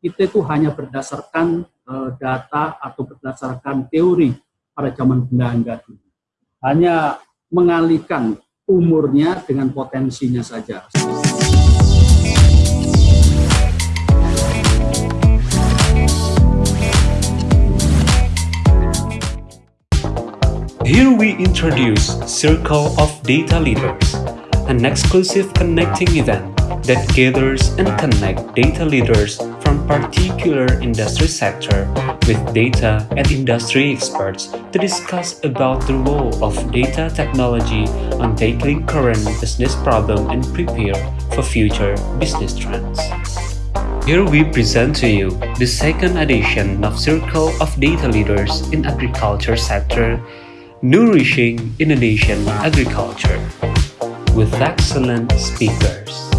kita itu hanya berdasarkan uh, data atau berdasarkan teori pada zaman Belanda. Hanya mengalihkan umurnya dengan potensinya saja. Here we introduce Circle of Data Leaders, an exclusive connecting event that gathers and connect data leaders from particular industry sector with data and industry experts to discuss about the role of data technology on tackling current business problem and prepare for future business trends. Here we present to you the second edition of Circle of Data Leaders in Agriculture Sector Nourishing Indonesian Agriculture with excellent speakers.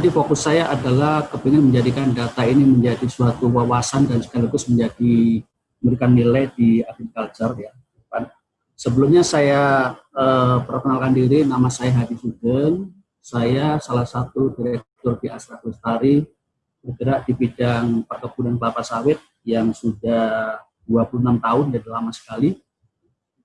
Jadi fokus saya adalah kepingin menjadikan data ini menjadi suatu wawasan dan sekaligus menjadi memberikan nilai di agriculture ya. Sebelumnya saya eh, perkenalkan diri, nama saya Hadi Sugeng, saya salah satu direktur di Astra Lestari, bergerak di bidang perkebunan kelapa sawit yang sudah 26 tahun, jadi lama sekali.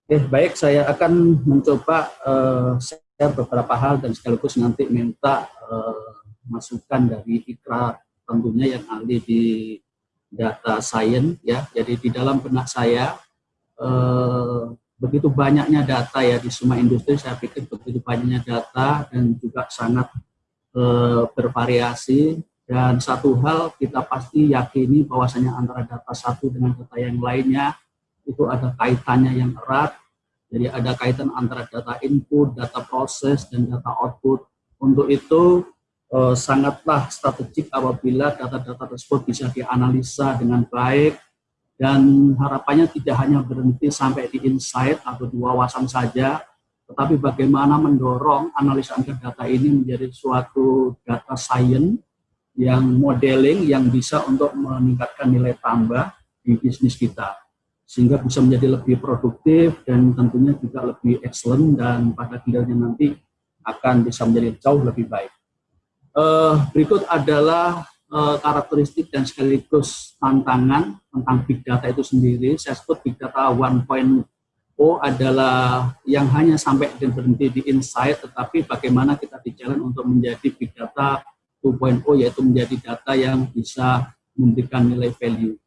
Oke, baik, saya akan mencoba eh, saya beberapa hal dan sekaligus nanti minta uh, masukan dari Ikra tentunya yang ahli di data science ya. Jadi di dalam benak saya uh, begitu banyaknya data ya di semua industri saya pikir begitu banyaknya data dan juga sangat uh, bervariasi dan satu hal kita pasti yakini bahwasanya antara data satu dengan data yang lainnya itu ada kaitannya yang erat jadi ada kaitan antara data input, data proses, dan data output. Untuk itu eh, sangatlah strategik apabila data-data tersebut bisa dianalisa dengan baik dan harapannya tidak hanya berhenti sampai di insight atau di wawasan saja, tetapi bagaimana mendorong analisa data ini menjadi suatu data science yang modeling yang bisa untuk meningkatkan nilai tambah di bisnis kita sehingga bisa menjadi lebih produktif dan tentunya juga lebih excellent dan pada gilirannya nanti akan bisa menjadi jauh lebih baik. Uh, berikut adalah uh, karakteristik dan sekaligus tantangan tentang big data itu sendiri. Saya sebut big data 1.0 adalah yang hanya sampai dan berhenti di insight, tetapi bagaimana kita jalan untuk menjadi big data 2.0 yaitu menjadi data yang bisa memberikan nilai value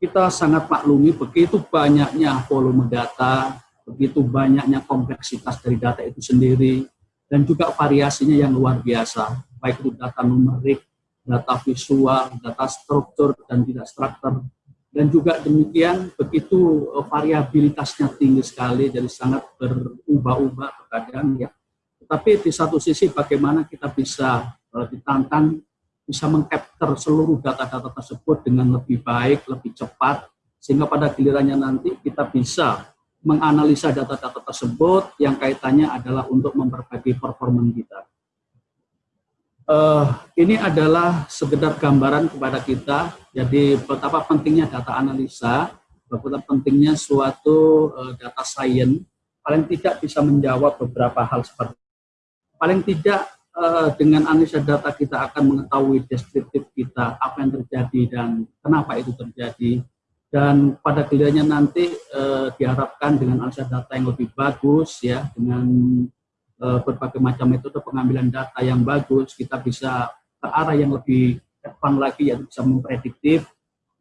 kita sangat maklumi begitu banyaknya volume data, begitu banyaknya kompleksitas dari data itu sendiri, dan juga variasinya yang luar biasa, baik itu data numerik, data visual, data struktur, dan tidak struktur. Dan juga demikian, begitu eh, variabilitasnya tinggi sekali, jadi sangat berubah-ubah terkadang ya. Tapi di satu sisi bagaimana kita bisa ditantang bisa mengcapture seluruh data-data tersebut dengan lebih baik, lebih cepat, sehingga pada gilirannya nanti kita bisa menganalisa data-data tersebut yang kaitannya adalah untuk memperbaiki performa kita. Uh, ini adalah sekedar gambaran kepada kita, jadi betapa pentingnya data analisa, betapa pentingnya suatu uh, data science, paling tidak bisa menjawab beberapa hal seperti paling tidak uh, dengan analisa data kita akan mengetahui deskriptif kita, apa yang terjadi dan kenapa itu terjadi. Dan pada gilirannya nanti uh, diharapkan dengan analisa data yang lebih bagus, ya, dengan berbagai macam metode pengambilan data yang bagus, kita bisa ke arah yang lebih depan lagi, yang bisa memprediktif,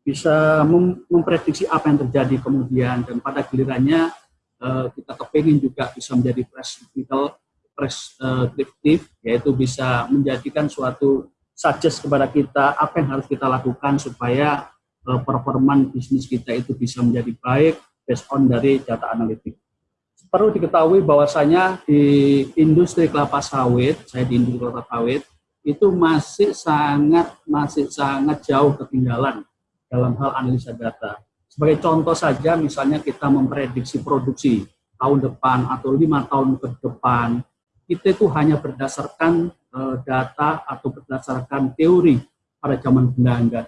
bisa mem memprediksi apa yang terjadi kemudian, dan pada gilirannya uh, kita kepingin juga bisa menjadi prescriptical preskriptif, yaitu bisa menjadikan suatu suggest kepada kita apa yang harus kita lakukan supaya uh, performan bisnis kita itu bisa menjadi baik based on dari data analitik. Perlu diketahui bahwasanya di industri kelapa sawit, saya di industri kelapa sawit, itu masih sangat masih sangat jauh ketinggalan dalam hal analisa data. Sebagai contoh saja, misalnya kita memprediksi produksi tahun depan atau lima tahun ke depan, itu itu hanya berdasarkan uh, data atau berdasarkan teori pada zaman Belanda.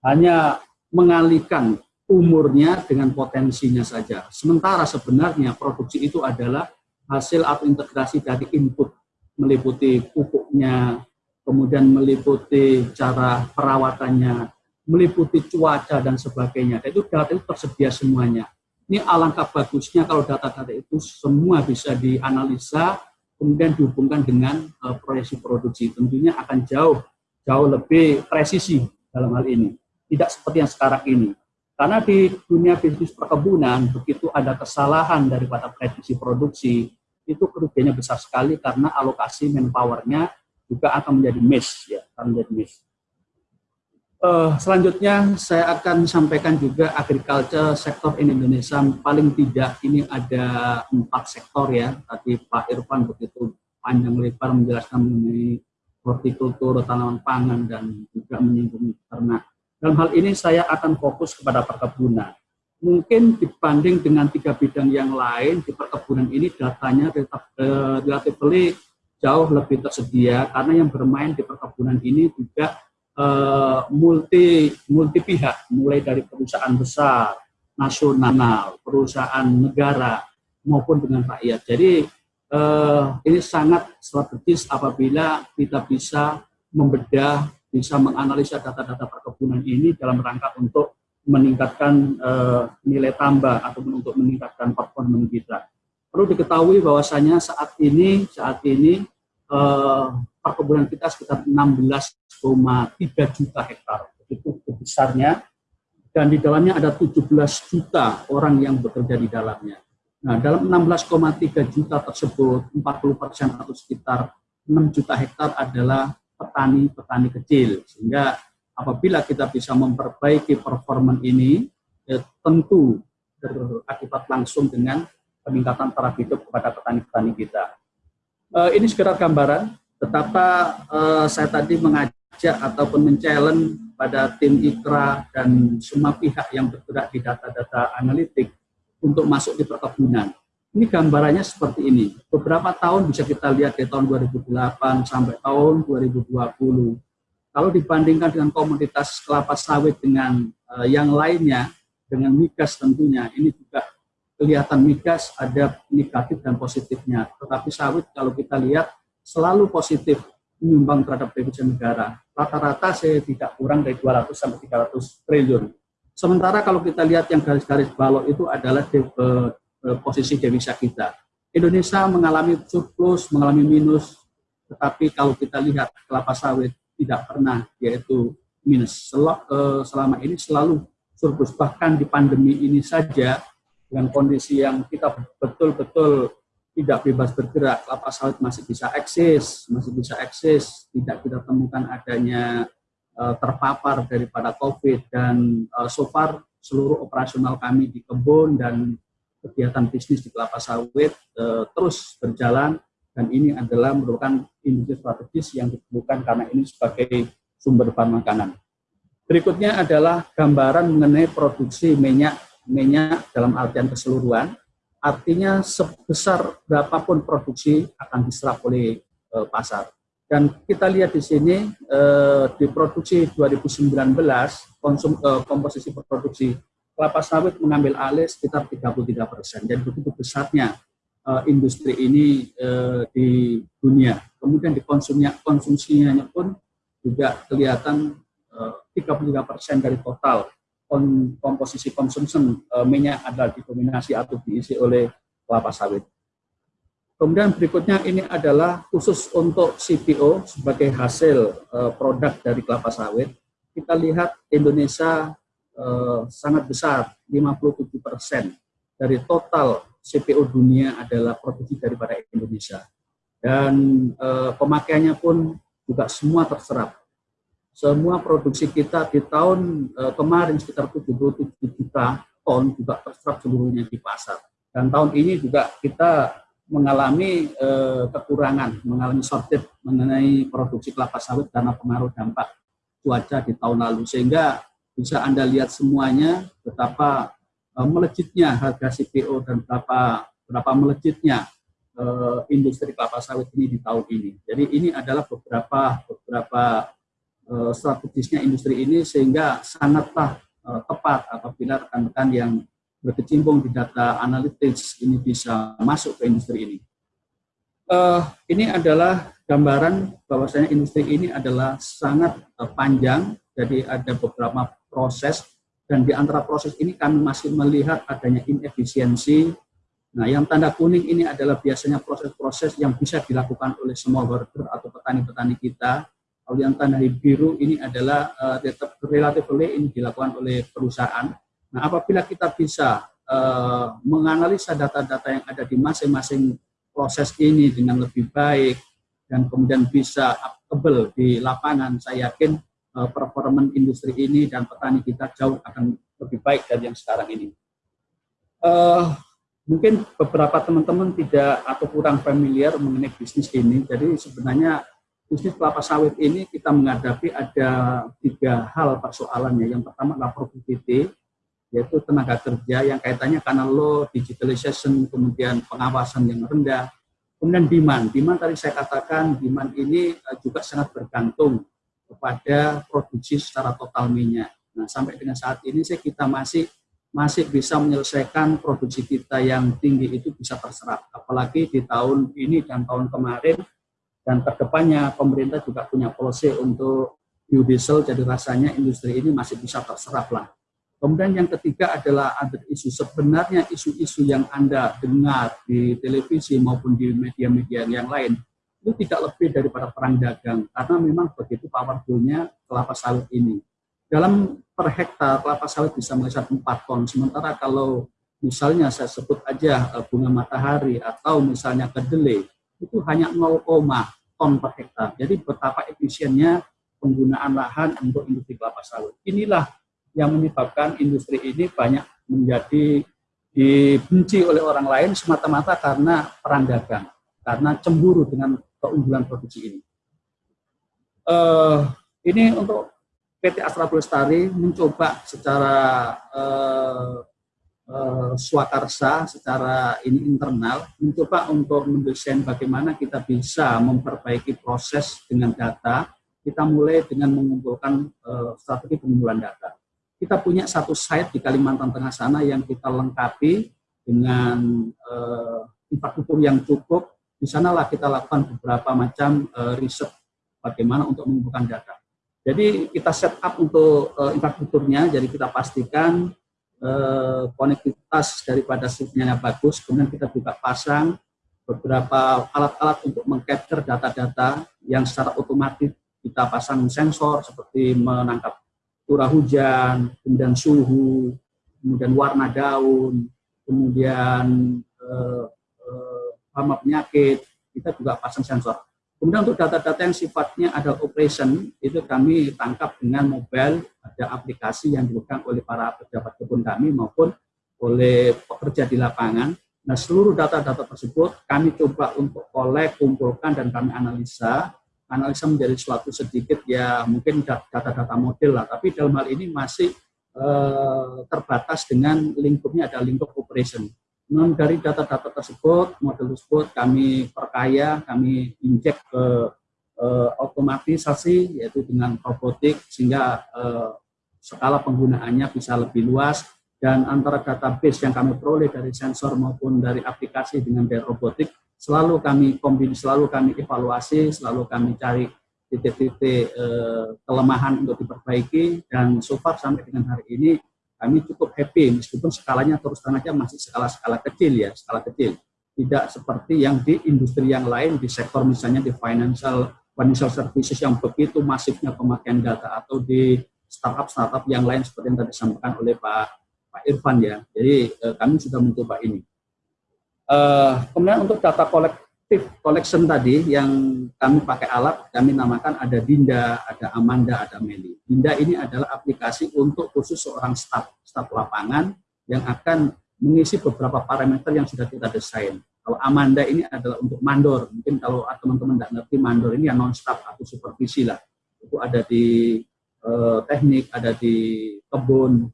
Hanya mengalihkan umurnya dengan potensinya saja. Sementara sebenarnya produksi itu adalah hasil atau integrasi dari input, meliputi pupuknya, kemudian meliputi cara perawatannya, meliputi cuaca dan sebagainya. Itu data itu tersedia semuanya. Ini alangkah bagusnya kalau data-data itu semua bisa dianalisa, kemudian dihubungkan dengan uh, proyeksi produksi. Tentunya akan jauh jauh lebih presisi dalam hal ini. Tidak seperti yang sekarang ini. Karena di dunia bisnis perkebunan, begitu ada kesalahan daripada prediksi produksi, itu kerugiannya besar sekali karena alokasi manpower-nya juga akan menjadi miss, ya, akan menjadi miss. Uh, selanjutnya saya akan sampaikan juga agriculture sektor in Indonesia. Paling tidak ini ada empat sektor ya. Tadi Pak Irfan begitu panjang lebar menjelaskan mengenai hortikultur tanaman pangan dan juga menyinggung ternak dalam hal ini saya akan fokus kepada perkebunan mungkin dibanding dengan tiga bidang yang lain di perkebunan ini datanya eh, relatif jauh lebih tersedia karena yang bermain di perkebunan ini juga uh, multi multi pihak, mulai dari perusahaan besar, nasional, perusahaan negara maupun dengan rakyat. Jadi uh, ini sangat strategis apabila kita bisa membedah, bisa menganalisa data-data perkebunan ini dalam rangka untuk meningkatkan uh, nilai tambah atau untuk meningkatkan performa kita. Perlu diketahui bahwasanya saat ini saat ini uh, perkebunan kita sekitar 16,3 juta hektar. Itu besarnya. Dan di dalamnya ada 17 juta orang yang bekerja di dalamnya. Nah, dalam 16,3 juta tersebut, 40 persen atau sekitar 6 juta hektar adalah petani-petani kecil. Sehingga apabila kita bisa memperbaiki performa ini, ya tentu berakibat langsung dengan peningkatan taraf hidup kepada petani-petani kita. Uh, ini sekedar gambaran betapa uh, saya tadi mengajak ataupun men-challenge pada tim IKRA dan semua pihak yang bergerak di data-data analitik untuk masuk di perkebunan. Ini gambarannya seperti ini. Beberapa tahun bisa kita lihat di tahun 2008 sampai tahun 2020. Kalau dibandingkan dengan komoditas kelapa sawit dengan uh, yang lainnya, dengan migas tentunya, ini juga kelihatan migas ada negatif dan positifnya. Tetapi sawit kalau kita lihat selalu positif menyumbang terhadap devisa negara. Rata-rata saya tidak kurang dari 200 sampai 300 triliun. Sementara kalau kita lihat yang garis-garis balok itu adalah de, uh, posisi devisa kita. Indonesia mengalami surplus, mengalami minus, tetapi kalau kita lihat kelapa sawit tidak pernah yaitu minus. Sel, uh, selama ini selalu surplus. Bahkan di pandemi ini saja dengan kondisi yang kita betul-betul tidak bebas bergerak, kelapa sawit masih bisa eksis, masih bisa eksis, tidak kita temukan adanya uh, terpapar daripada COVID dan uh, so far seluruh operasional kami di kebun dan kegiatan bisnis di kelapa sawit uh, terus berjalan dan ini adalah merupakan industri strategis yang diperlukan karena ini sebagai sumber bahan makanan. Berikutnya adalah gambaran mengenai produksi minyak minyak dalam artian keseluruhan artinya sebesar berapapun produksi akan diserap oleh e, pasar. Dan kita lihat di sini e, di produksi 2019 konsum e, komposisi produksi kelapa sawit mengambil alih sekitar 33 persen. Jadi begitu besarnya e, industri ini e, di dunia. Kemudian di konsumnya konsumsinya pun juga kelihatan e, 33 persen dari total komposisi konsumsi uh, minyak adalah didominasi atau diisi oleh kelapa sawit. Kemudian berikutnya ini adalah khusus untuk CPO sebagai hasil uh, produk dari kelapa sawit. Kita lihat Indonesia uh, sangat besar, 57 persen dari total CPO dunia adalah produksi daripada Indonesia. Dan uh, pemakaiannya pun juga semua terserap semua produksi kita di tahun uh, kemarin sekitar 77 juta ton juga terserap seluruhnya di pasar. Dan tahun ini juga kita mengalami uh, kekurangan, mengalami shortage mengenai produksi kelapa sawit karena pengaruh dampak cuaca di tahun lalu. Sehingga bisa Anda lihat semuanya betapa uh, melejitnya harga CPO dan berapa berapa melejitnya uh, industri kelapa sawit ini di tahun ini. Jadi ini adalah beberapa beberapa uh, strategisnya industri ini sehingga sangatlah tepat apabila rekan-rekan yang berkecimpung di data analytics ini bisa masuk ke industri ini. Uh, ini adalah gambaran bahwasanya industri ini adalah sangat uh, panjang, jadi ada beberapa proses dan di antara proses ini kami masih melihat adanya inefisiensi. Nah, yang tanda kuning ini adalah biasanya proses-proses yang bisa dilakukan oleh semua worker atau petani-petani kita. Kalau yang tanda biru ini adalah uh, relatively ini dilakukan oleh perusahaan Nah, apabila kita bisa uh, menganalisa data-data yang ada di masing-masing proses ini dengan lebih baik dan kemudian bisa applicable di lapangan, saya yakin uh, performan industri ini dan petani kita jauh akan lebih baik dari yang sekarang ini. Uh, mungkin beberapa teman-teman tidak atau kurang familiar mengenai bisnis ini, jadi sebenarnya bisnis kelapa sawit ini kita menghadapi ada tiga hal persoalannya. Yang pertama adalah productivity, yaitu tenaga kerja yang kaitannya karena low digitalization, kemudian pengawasan yang rendah, kemudian demand. Demand tadi saya katakan, demand ini eh, juga sangat bergantung kepada produksi secara total minyak. Nah, sampai dengan saat ini sih kita masih masih bisa menyelesaikan produksi kita yang tinggi itu bisa terserap. Apalagi di tahun ini dan tahun kemarin dan ke depannya pemerintah juga punya policy untuk biodiesel, jadi rasanya industri ini masih bisa terserap lah. Kemudian yang ketiga adalah ada isu. Sebenarnya isu-isu yang Anda dengar di televisi maupun di media-media yang lain, itu tidak lebih daripada perang dagang. Karena memang begitu powerfulnya kelapa sawit ini. Dalam per hektar kelapa sawit bisa menghasilkan 4 ton. Sementara kalau misalnya saya sebut aja eh, bunga matahari atau misalnya kedelai, itu hanya 0, ton per hektar. Jadi betapa efisiennya penggunaan lahan untuk industri kelapa sawit. Inilah yang menyebabkan industri ini banyak menjadi dibenci oleh orang lain semata-mata karena perang dagang, karena cemburu dengan keunggulan produksi ini. Uh, ini untuk PT Astra Lestari mencoba secara uh, uh, swakarsa, secara ini internal, mencoba untuk mendesain bagaimana kita bisa memperbaiki proses dengan data. Kita mulai dengan mengumpulkan uh, strategi pengumpulan data kita punya satu site di Kalimantan Tengah sana yang kita lengkapi dengan uh, infrastruktur yang cukup. Di sanalah kita lakukan beberapa macam uh, riset bagaimana untuk mengumpulkan data. Jadi kita set up untuk uh, infrastrukturnya, jadi kita pastikan uh, konektivitas daripada sinyalnya bagus, kemudian kita juga pasang beberapa alat-alat untuk mengcapture data-data yang secara otomatis kita pasang sensor seperti menangkap curah hujan, kemudian suhu, kemudian warna daun, kemudian hama penyakit, kita juga pasang sensor. Kemudian untuk data-data yang sifatnya ada operation, itu kami tangkap dengan mobile, ada aplikasi yang dilakukan oleh para pejabat kebun kami maupun oleh pekerja di lapangan. Nah, seluruh data-data tersebut kami coba untuk kolek, kumpulkan, dan kami analisa analisa menjadi suatu sedikit ya mungkin data-data model lah, tapi dalam hal ini masih eh, terbatas dengan lingkupnya ada lingkup operation. Non dari data-data tersebut, model tersebut kami perkaya, kami injek ke eh, otomatisasi yaitu dengan robotik sehingga eh, skala penggunaannya bisa lebih luas. Dan antara database yang kami peroleh dari sensor maupun dari aplikasi dengan dari robotik selalu kami kombin, selalu kami evaluasi, selalu kami cari titik-titik eh, kelemahan untuk diperbaiki. Dan so far sampai dengan hari ini kami cukup happy meskipun skalanya terus terang aja masih skala-skala kecil ya, skala kecil. Tidak seperti yang di industri yang lain, di sektor misalnya di financial financial services yang begitu masifnya pemakaian data atau di startup-startup yang lain seperti yang tadi disampaikan oleh Pak Pak Irfan ya. Jadi eh, kami sudah mencoba ini. Uh, kemudian untuk data kolektif collection tadi yang kami pakai alat, kami namakan ada Dinda, ada Amanda, ada Meli. Dinda ini adalah aplikasi untuk khusus seorang staf, staf lapangan yang akan mengisi beberapa parameter yang sudah kita desain. Kalau Amanda ini adalah untuk mandor. Mungkin kalau teman-teman tidak ngerti mandor ini ya non-staff atau supervisi lah. Itu ada di uh, teknik, ada di kebun.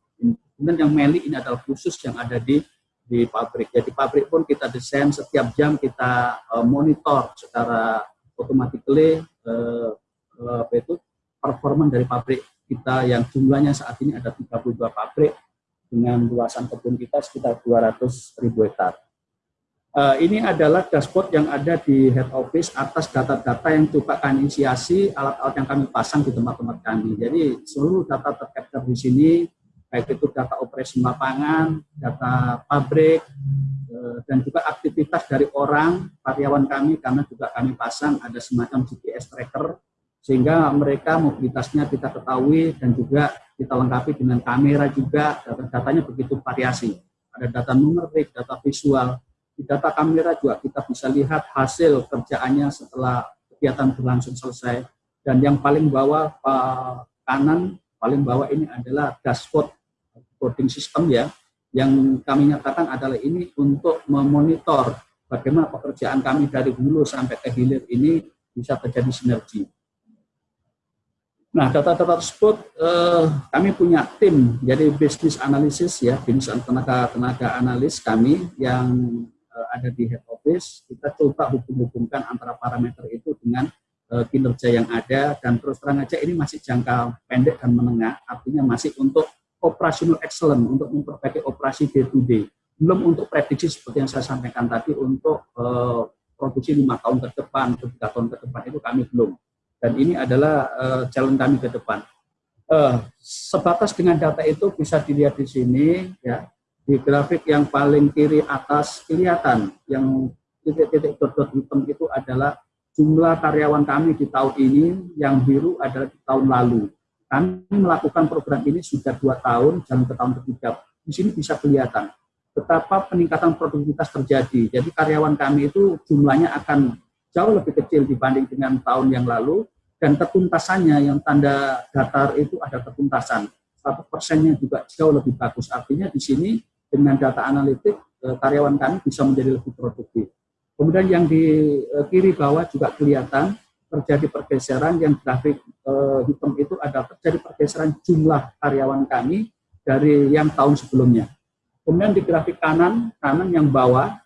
Kemudian yang meli ini adalah khusus yang ada di di pabrik. Jadi pabrik pun kita desain setiap jam kita uh, monitor secara automatically uh, uh, apa itu performa dari pabrik kita yang jumlahnya saat ini ada 32 pabrik dengan luasan kebun kita sekitar 200 ribu hektar. Uh, ini adalah dashboard yang ada di head office atas data-data yang coba kami inisiasi alat-alat yang kami pasang di tempat-tempat kami. Jadi seluruh data tercapture di sini, baik itu data operasi lapangan, data pabrik, uh, dan juga aktivitas dari orang, karyawan kami, karena juga kami pasang ada semacam GPS tracker sehingga mereka mobilitasnya kita ketahui dan juga kita lengkapi dengan kamera juga data-datanya begitu variasi. Ada data numerik, data visual di data kamera juga kita bisa lihat hasil kerjaannya setelah kegiatan berlangsung selesai. Dan yang paling bawah kanan paling bawah ini adalah dashboard boarding system ya yang kami nyatakan adalah ini untuk memonitor bagaimana pekerjaan kami dari hulu sampai ke hilir ini bisa terjadi sinergi Nah, data-data tersebut eh, kami punya tim, jadi bisnis analisis ya, bisnis tenaga tenaga analis kami yang eh, ada di head office. Kita coba hubung-hubungkan antara parameter itu dengan eh, kinerja yang ada dan terus terang aja ini masih jangka pendek dan menengah, artinya masih untuk operational excellent, untuk memperbaiki operasi day to day. Belum untuk prediksi seperti yang saya sampaikan tadi untuk eh, produksi lima tahun ke depan, tiga tahun ke depan itu kami belum dan ini adalah uh, challenge kami ke depan. Uh, sebatas dengan data itu bisa dilihat di sini, ya di grafik yang paling kiri atas kelihatan yang titik-titik dot-dot hitam itu adalah jumlah karyawan kami di tahun ini, yang biru adalah di tahun lalu. Kami melakukan program ini sudah dua tahun, jalan ke tahun ketiga. Di sini bisa kelihatan betapa peningkatan produktivitas terjadi. Jadi karyawan kami itu jumlahnya akan jauh lebih kecil dibanding dengan tahun yang lalu. Dan ketuntasannya yang tanda datar itu ada ketuntasan. satu persennya juga jauh lebih bagus. Artinya di sini dengan data analitik eh, karyawan kami bisa menjadi lebih produktif. Kemudian yang di eh, kiri bawah juga kelihatan terjadi pergeseran yang grafik eh, hitam itu ada terjadi pergeseran jumlah karyawan kami dari yang tahun sebelumnya kemudian di grafik kanan kanan yang bawah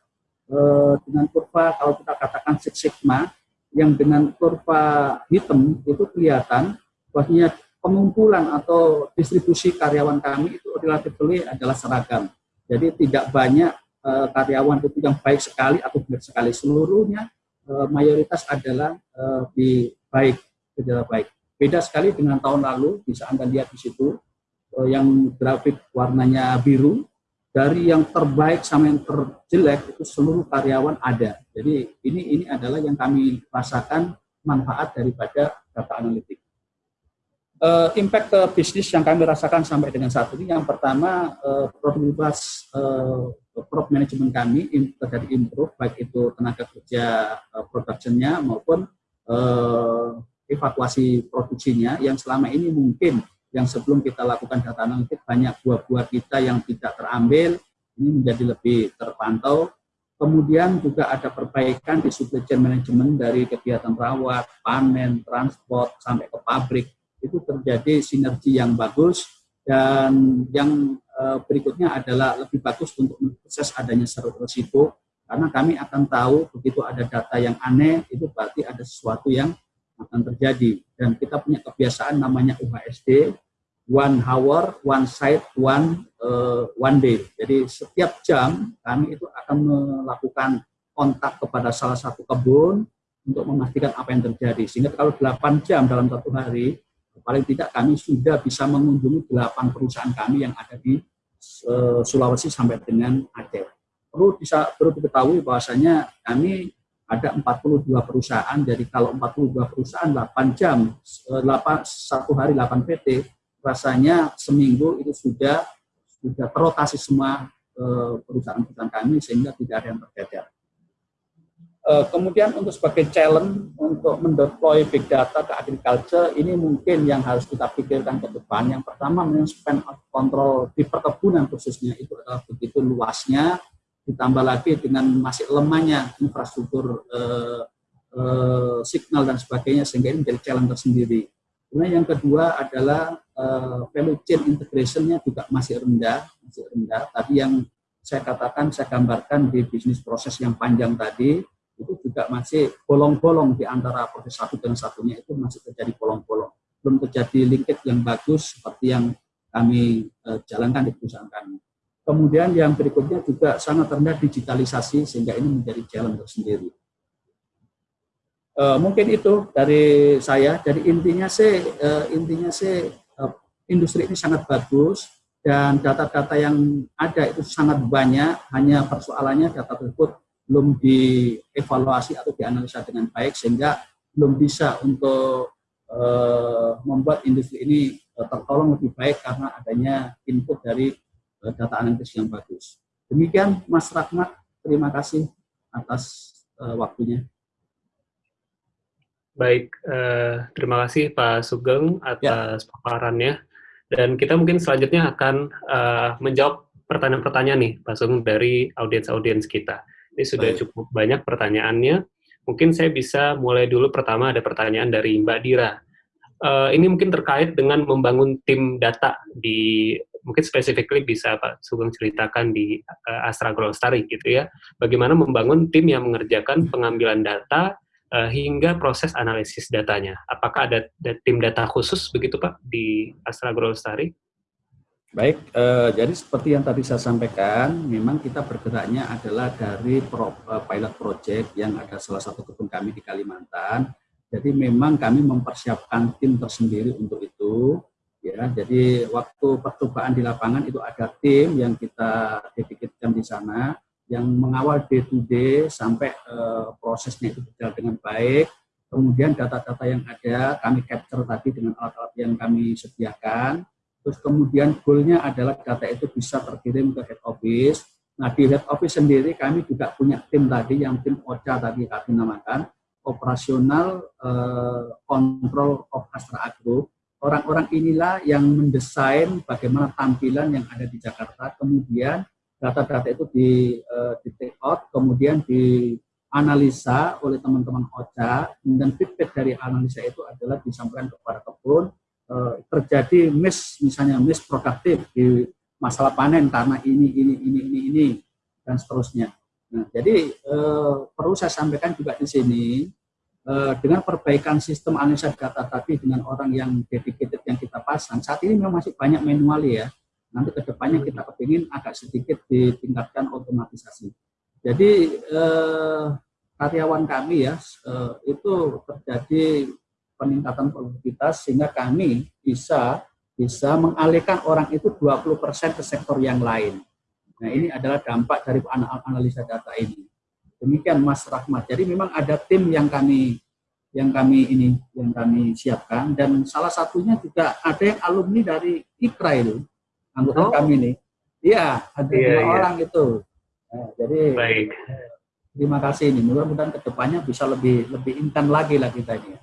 Eh, dengan kurva kalau kita katakan Six Sigma yang dengan kurva hitam itu kelihatan bahwasanya pengumpulan atau distribusi karyawan kami itu relatif adalah seragam. Jadi tidak banyak uh, karyawan itu yang baik sekali atau buruk sekali. Seluruhnya uh, mayoritas adalah uh, baik, tidak baik. Beda sekali dengan tahun lalu, bisa Anda lihat di situ, uh, yang grafik warnanya biru, dari yang terbaik sama yang terjelek itu seluruh karyawan ada. Jadi ini ini adalah yang kami rasakan manfaat daripada data analitik. Uh, impact ke bisnis yang kami rasakan sampai dengan saat ini yang pertama uh, produktivitas uh, product management kami terjadi improve baik itu tenaga kerja uh, productionnya maupun uh, evakuasi produksinya yang selama ini mungkin yang sebelum kita lakukan data analitik banyak buah-buah kita yang tidak terambil ini menjadi lebih terpantau. Kemudian juga ada perbaikan di supply chain management dari kegiatan rawat, panen, transport sampai ke pabrik itu terjadi sinergi yang bagus dan yang eh, berikutnya adalah lebih bagus untuk proses adanya seru risiko karena kami akan tahu begitu ada data yang aneh itu berarti ada sesuatu yang akan terjadi dan kita punya kebiasaan namanya UHSD one hour, one side, one uh, one day. Jadi setiap jam kami itu akan melakukan kontak kepada salah satu kebun untuk memastikan apa yang terjadi. Sehingga kalau 8 jam dalam satu hari, paling tidak kami sudah bisa mengunjungi 8 perusahaan kami yang ada di uh, Sulawesi sampai dengan Aceh. Perlu bisa perlu diketahui bahwasanya kami ada 42 perusahaan, jadi kalau 42 perusahaan 8 jam, 8, eh, satu hari 8 PT, rasanya seminggu itu sudah sudah terotasi semua eh, perusahaan-perusahaan kami sehingga tidak ada yang tercecer. Eh, kemudian untuk sebagai challenge untuk mendeploy big data ke agriculture ini mungkin yang harus kita pikirkan ke depan. Yang pertama memang span of control di perkebunan khususnya itu adalah begitu luasnya, ditambah lagi dengan masih lemahnya infrastruktur eh, eh, signal dan sebagainya sehingga ini menjadi challenge tersendiri. Kemudian yang kedua adalah uh, value chain integration-nya juga masih rendah, masih rendah. Tadi yang saya katakan, saya gambarkan di bisnis proses yang panjang tadi, itu juga masih bolong-bolong di antara proses satu dengan satunya itu masih terjadi bolong-bolong. Belum terjadi linkage yang bagus seperti yang kami uh, jalankan di perusahaan kami. Kemudian yang berikutnya juga sangat rendah digitalisasi sehingga ini menjadi jalan tersendiri. Uh, mungkin itu dari saya. Jadi intinya sih, uh, intinya sih uh, industri ini sangat bagus dan data-data yang ada itu sangat banyak. Hanya persoalannya data tersebut belum dievaluasi atau dianalisa dengan baik sehingga belum bisa untuk uh, membuat industri ini uh, tertolong lebih baik karena adanya input dari uh, data analitis yang bagus. Demikian Mas Rahmat, terima kasih atas uh, waktunya. Baik, uh, terima kasih Pak Sugeng atas ya. paparannya. Dan kita mungkin selanjutnya akan uh, menjawab pertanyaan-pertanyaan nih, Pak Sugeng, dari audiens-audiens kita. Ini sudah Baik. cukup banyak pertanyaannya. Mungkin saya bisa mulai dulu pertama ada pertanyaan dari Mbak Dira. Uh, ini mungkin terkait dengan membangun tim data di mungkin specifically bisa Pak Sugeng ceritakan di uh, Astra Glostari gitu ya. Bagaimana membangun tim yang mengerjakan pengambilan data uh, hingga proses analisis datanya. Apakah ada, ada tim data khusus begitu Pak di Astra Glostari? Baik, eh, jadi seperti yang tadi saya sampaikan, memang kita bergeraknya adalah dari pro, eh, pilot project yang ada salah satu kebun kami di Kalimantan. Jadi memang kami mempersiapkan tim tersendiri untuk itu. Ya, jadi waktu percobaan di lapangan itu ada tim yang kita dedikatkan di sana yang mengawal day to day sampai eh, prosesnya itu berjalan dengan baik. Kemudian data-data yang ada kami capture tadi dengan alat-alat yang kami sediakan Terus kemudian goalnya adalah data itu bisa terkirim ke head office. Nah di head office sendiri kami juga punya tim tadi yang tim OCA tadi kami namakan operasional uh, control of Astra Agro. Orang-orang inilah yang mendesain bagaimana tampilan yang ada di Jakarta. Kemudian data-data itu di, uh, di take out, kemudian dianalisa oleh teman-teman OCA, dan feedback dari analisa itu adalah disampaikan kepada kebun, Eh, terjadi miss misalnya miss produktif di masalah panen karena ini ini ini ini ini dan seterusnya. Nah, jadi eh, perlu saya sampaikan juga di sini eh, dengan perbaikan sistem analisa data tadi dengan orang yang dedicated yang kita pasang saat ini memang masih banyak manual ya. Nanti ke depannya kita kepingin agak sedikit ditingkatkan otomatisasi. Jadi eh, karyawan kami ya eh, itu terjadi peningkatan produktivitas sehingga kami bisa bisa mengalihkan orang itu 20% ke sektor yang lain. Nah, ini adalah dampak dari analisa data ini. Demikian Mas Rahmat. Jadi memang ada tim yang kami yang kami ini yang kami siapkan dan salah satunya juga ada yang alumni dari Ikrail anggota oh. kami ini. Iya, ada dua iya. orang itu. Nah, jadi Baik. terima kasih ini. Mudah-mudahan ke depannya bisa lebih lebih intan lagi lah kita ini.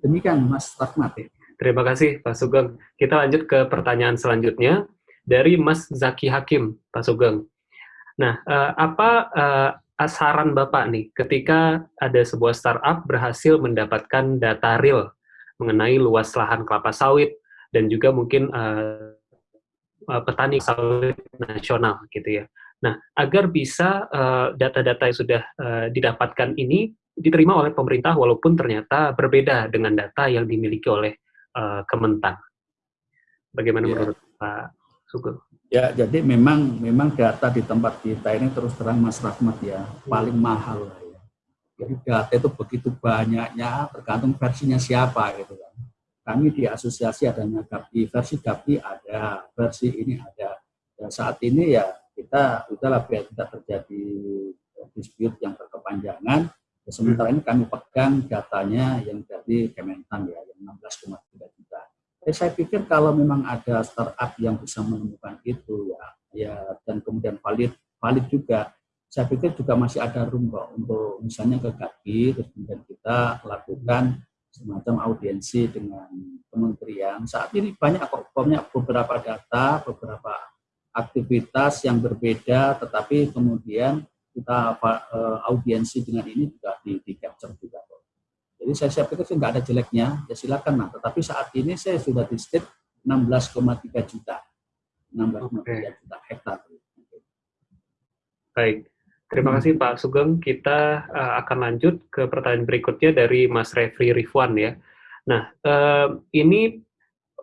Demikian Mas Rahmat. Terima kasih Pak Sugeng. Kita lanjut ke pertanyaan selanjutnya dari Mas Zaki Hakim, Pak Sugeng. Nah, uh, apa uh, saran Bapak nih ketika ada sebuah startup berhasil mendapatkan data real mengenai luas lahan kelapa sawit dan juga mungkin uh, petani sawit nasional gitu ya. Nah, agar bisa data-data uh, yang sudah uh, didapatkan ini diterima oleh pemerintah walaupun ternyata berbeda dengan data yang dimiliki oleh uh, Kementan. Bagaimana ya. menurut Pak Sugeng? Ya, jadi memang memang data di tempat kita ini terus terang Mas Rahmat ya paling mahal lah ya. Jadi data itu begitu banyaknya tergantung versinya siapa gitu kan. Kami di asosiasi adanya GAPI, versi GAPI ada, versi ini ada. Dan saat ini ya kita udahlah biar tidak terjadi dispute yang berkepanjangan, Sementara ini kami pegang datanya yang dari Kementan ya, yang 16,3 juta. Eh, saya pikir kalau memang ada startup yang bisa menemukan itu ya, ya dan kemudian valid, valid juga, saya pikir juga masih ada room untuk misalnya ke terus kemudian kita lakukan semacam audiensi dengan kementerian. Saat ini banyak kok, banyak beberapa data, beberapa aktivitas yang berbeda, tetapi kemudian kita uh, audiensi dengan ini juga di, di capture juga. Jadi saya, saya pikir sih nggak ada jeleknya, ya silakan nah. Tetapi saat ini saya sudah di state 16,3 juta. 16,3 okay. juta hektar. Baik. Terima kasih Pak Sugeng. Kita uh, akan lanjut ke pertanyaan berikutnya dari Mas Refri Rifwan ya. Nah, uh, ini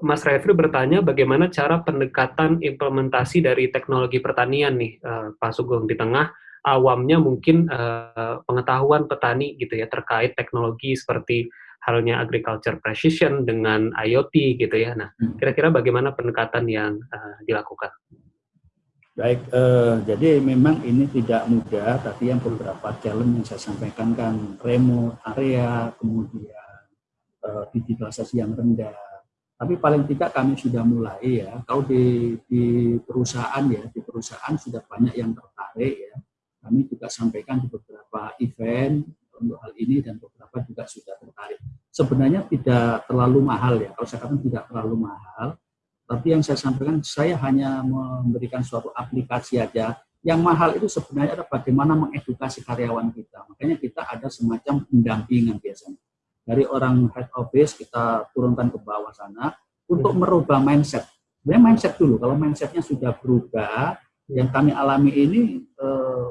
Mas Refri bertanya bagaimana cara pendekatan implementasi dari teknologi pertanian nih, uh, Pak Sugeng di tengah awamnya mungkin uh, pengetahuan petani gitu ya terkait teknologi seperti halnya agriculture precision dengan IoT gitu ya. Nah, hmm. kira-kira bagaimana pendekatan yang uh, dilakukan? Baik, uh, jadi memang ini tidak mudah, tapi yang beberapa challenge yang saya sampaikan kan remote area, kemudian uh, digitalisasi yang rendah. Tapi paling tidak kami sudah mulai ya, kalau di, di perusahaan ya, di perusahaan sudah banyak yang tertarik ya. Kami juga sampaikan di beberapa event untuk hal ini dan beberapa juga sudah tertarik. Sebenarnya tidak terlalu mahal ya, kalau saya katakan tidak terlalu mahal, tapi yang saya sampaikan, saya hanya memberikan suatu aplikasi aja. Yang mahal itu sebenarnya adalah bagaimana mengedukasi karyawan kita. Makanya kita ada semacam pendampingan biasanya. Dari orang head office kita turunkan ke bawah sana untuk hmm. merubah mindset. Sebenarnya mindset dulu. Kalau mindsetnya sudah berubah, yang kami alami ini eh,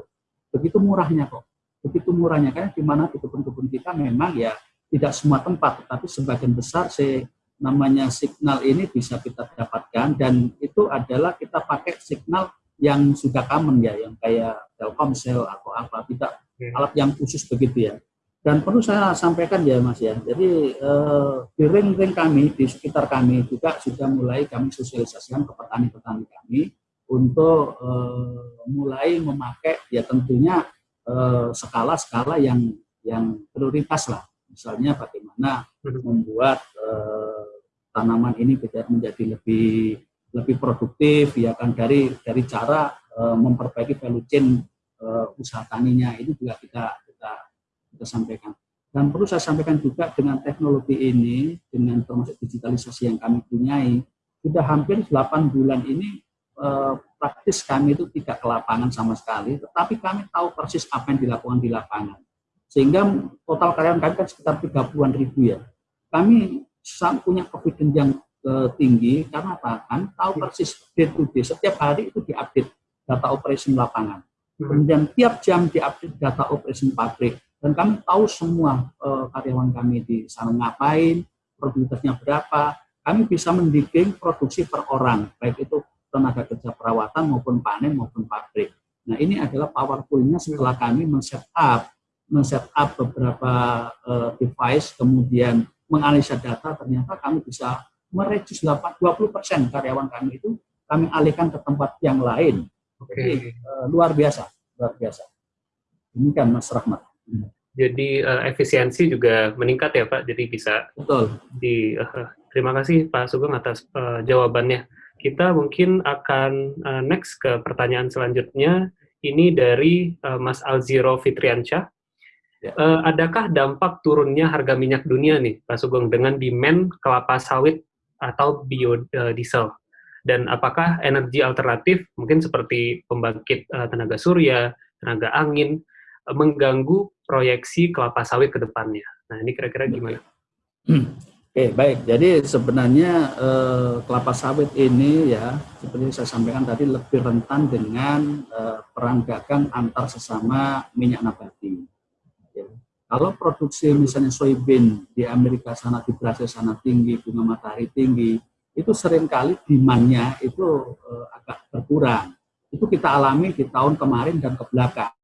begitu murahnya kok. Begitu murahnya. Karena di mana di kebun-kebun kita memang ya tidak semua tempat, tetapi sebagian besar saya namanya signal ini bisa kita dapatkan dan itu adalah kita pakai signal yang sudah common ya, yang kayak Telkomsel atau apa, tidak alat yang khusus begitu ya. Dan perlu saya sampaikan ya Mas ya, jadi eh, di ring-ring kami, di sekitar kami juga sudah mulai kami sosialisasikan ke petani-petani kami untuk eh, mulai memakai ya tentunya eh, skala-skala eh, yang yang prioritas lah. Misalnya bagaimana hmm. membuat eh, tanaman ini menjadi lebih lebih produktif ya kan dari dari cara uh, memperbaiki value chain uh, usaha taninya itu juga kita kita kita sampaikan dan perlu saya sampaikan juga dengan teknologi ini dengan termasuk digitalisasi yang kami punyai sudah hampir 8 bulan ini uh, praktis kami itu tidak ke lapangan sama sekali tetapi kami tahu persis apa yang dilakukan di lapangan sehingga total karyawan kami kan sekitar 30-an ribu ya kami punya confidence yang uh, tinggi karena apa? Kan tahu iya. persis day to day. Setiap hari itu diupdate data operation lapangan. Hmm. Kemudian tiap jam diupdate data operation pabrik. Dan kami tahu semua uh, karyawan kami di sana ngapain, produktivitasnya berapa. Kami bisa mendikting produksi per orang, baik itu tenaga kerja perawatan maupun panen maupun pabrik. Nah ini adalah powerfulnya setelah kami men-set up, men-set up beberapa uh, device, kemudian menganalisa data, ternyata kami bisa mereduce 20 persen karyawan kami itu kami alihkan ke tempat yang lain. Oke. Jadi, uh, luar biasa, luar biasa. Ini kan Mas Rahmat. Jadi uh, efisiensi juga meningkat ya Pak, jadi bisa. Betul. Di, uh, terima kasih Pak Sugeng atas uh, jawabannya. Kita mungkin akan uh, next ke pertanyaan selanjutnya. Ini dari uh, Mas Alziro Fitriansyah. Ya. Uh, adakah dampak turunnya harga minyak dunia nih, Pak Sugeng, dengan demand kelapa sawit atau biodiesel? Dan apakah energi alternatif, mungkin seperti pembangkit uh, tenaga surya, tenaga angin, uh, mengganggu proyeksi kelapa sawit ke depannya? Nah, ini kira-kira gimana? Oke, baik. Jadi sebenarnya eh, kelapa sawit ini ya, seperti saya sampaikan tadi lebih rentan dengan eh, perang dagang antar sesama minyak nabati. Kalau produksi misalnya soybean di Amerika sana, di Brasil sana tinggi, bunga matahari tinggi, itu sering kali demand-nya itu uh, agak berkurang. Itu kita alami di tahun kemarin dan ke belakang.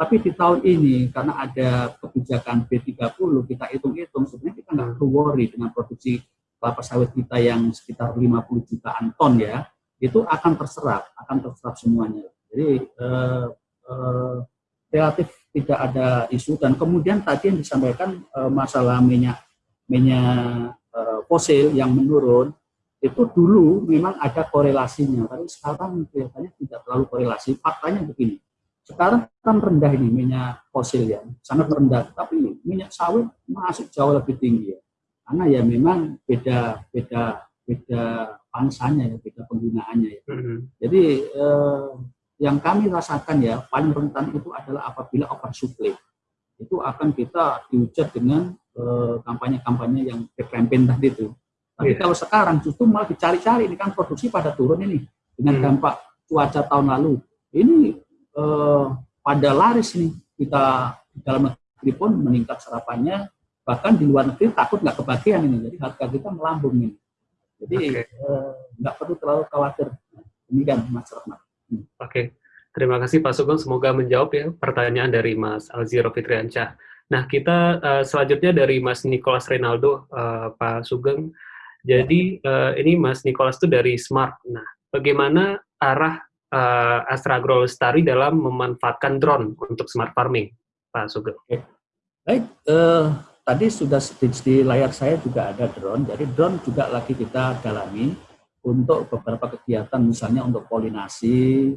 Tapi di tahun ini, karena ada kebijakan B30, kita hitung-hitung, sebenarnya kita nggak perlu worry dengan produksi kelapa sawit kita yang sekitar 50 jutaan ton ya, itu akan terserap, akan terserap semuanya. Jadi uh, uh, relatif tidak ada isu. Dan kemudian tadi yang disampaikan e, masalah minyak minyak e, fosil yang menurun itu dulu memang ada korelasinya. Tapi sekarang kelihatannya tidak terlalu korelasi. Faktanya begini sekarang kan rendah ini minyak fosil ya sangat rendah tapi minyak sawit masih jauh lebih tinggi ya karena ya memang beda beda beda pangsanya ya beda penggunaannya ya mm -hmm. jadi eh, yang kami rasakan ya paling rentan itu adalah apabila oversupply itu akan kita diujar dengan eh, kampanye-kampanye yang campaign tadi itu Tapi yeah. kalau sekarang justru malah dicari-cari ini kan produksi pada turun ini dengan hmm. dampak cuaca tahun lalu. Ini eh, pada laris nih kita di dalam negeri pun meningkat serapannya, bahkan di luar negeri takut nggak kebagian ini, jadi harga kita melambung ini. Jadi okay. eh, nggak perlu terlalu khawatir. Demikian Mas Rahmat. Hmm. Oke, okay. terima kasih Pak Sugeng. Semoga menjawab ya pertanyaan dari Mas Alziro Fitriansyah. Nah, kita uh, selanjutnya dari Mas Nicholas Renaldo, uh, Pak Sugeng. Jadi uh, ini Mas Nicholas itu dari Smart. Nah, bagaimana arah uh, Astra Agro Lestari dalam memanfaatkan drone untuk smart farming, Pak Sugeng? Oke. Baik, uh, tadi sudah di, layar saya juga ada drone. Jadi drone juga lagi kita dalami untuk beberapa kegiatan, misalnya untuk polinasi,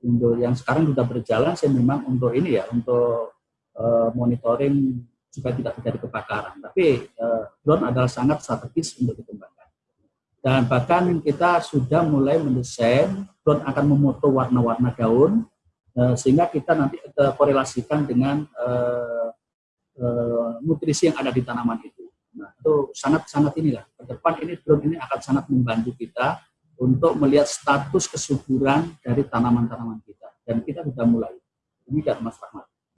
untuk yang sekarang sudah berjalan, saya memang untuk ini ya, untuk uh, monitoring supaya tidak terjadi kebakaran. Tapi uh, drone adalah sangat strategis untuk dikembangkan. Dan bahkan kita sudah mulai mendesain drone akan memoto warna-warna daun, uh, sehingga kita nanti korelasikan dengan uh, uh, nutrisi yang ada di tanaman itu. Nah, itu sangat-sangat inilah. Ke depan ini drone ini akan sangat membantu kita untuk melihat status kesuburan dari tanaman-tanaman kita. Dan kita sudah mulai. Demikian Mas Rahmat.